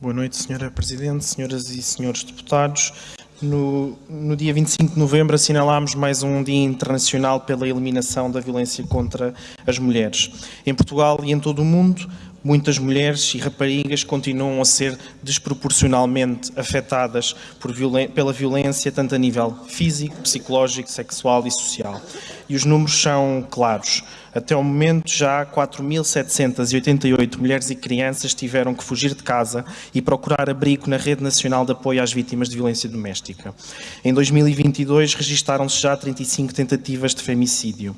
Boa noite, Sra. Presidente, senhoras e senhores deputados. No, no, dia 25 de novembro assinalámos mais um Dia Internacional pela Eliminação da Violência contra as Mulheres. Em Portugal e em todo o mundo, muitas mulheres e raparigas continuam a ser desproporcionalmente afetadas viol pela violência, tanto a nível físico, psicológico, sexual e social. E os números são claros. Até o momento, já 4.788 mulheres e crianças tiveram que fugir de casa e procurar abrigo na Rede Nacional de Apoio às Vítimas de Violência Doméstica. Em 2022, registaram-se já 35 tentativas de femicídio.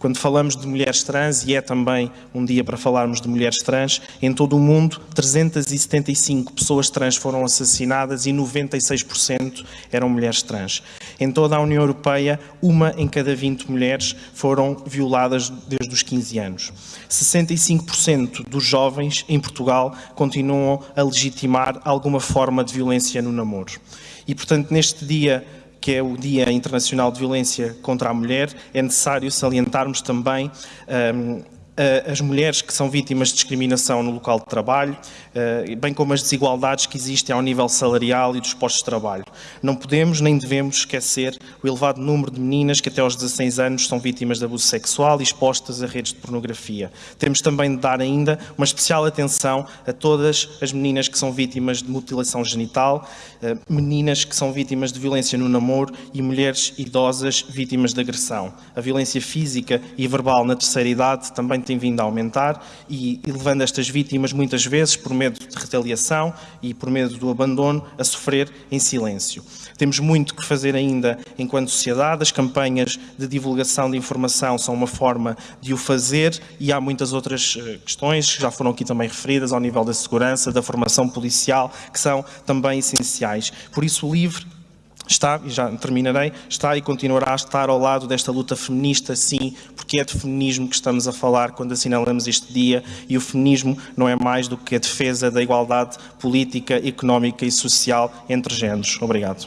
Quando falamos de mulheres trans, e é também um dia para falarmos de mulheres trans, em todo o mundo 375 pessoas trans foram assassinadas e 96% eram mulheres trans. Em toda a União Europeia, uma em cada 20 mulheres foram violadas desde os 15 anos. 65% dos jovens em Portugal continuam a legitimar alguma forma de violência no namoro. E, portanto, neste dia que é o Dia Internacional de Violência contra a Mulher, é necessário salientarmos também um, as mulheres que são vítimas de discriminação no local de trabalho, eh, bem como as desigualdades que existem ao nível salarial e dos postos de trabalho. Não podemos nem devemos esquecer o elevado número de meninas que até aos 16 anos são vítimas de abuso sexual e expostas a redes de pornografia. Temos também de dar ainda uma especial atenção a todas as meninas que são vítimas de mutilação genital, eh, meninas que são vítimas de violência no namoro e mulheres idosas vítimas de agressão. A violência física e verbal na terceira idade também tem vindo a aumentar e, e levando estas vítimas muitas vezes por medo de retaliação e por medo do abandono a sofrer em silêncio. Temos muito que fazer ainda enquanto sociedade, as campanhas de divulgação de informação são uma forma de o fazer e há muitas outras eh, questões que já foram aqui também referidas ao nível da segurança, da formação policial, que são também essenciais. Por isso o LIVRE está, e já terminarei, está e continuará a estar ao lado desta luta feminista, sim, porque é de feminismo que estamos a falar quando assinalamos este dia e o feminismo não é mais do que a defesa da igualdade política, económica e social entre géneros. Obrigado.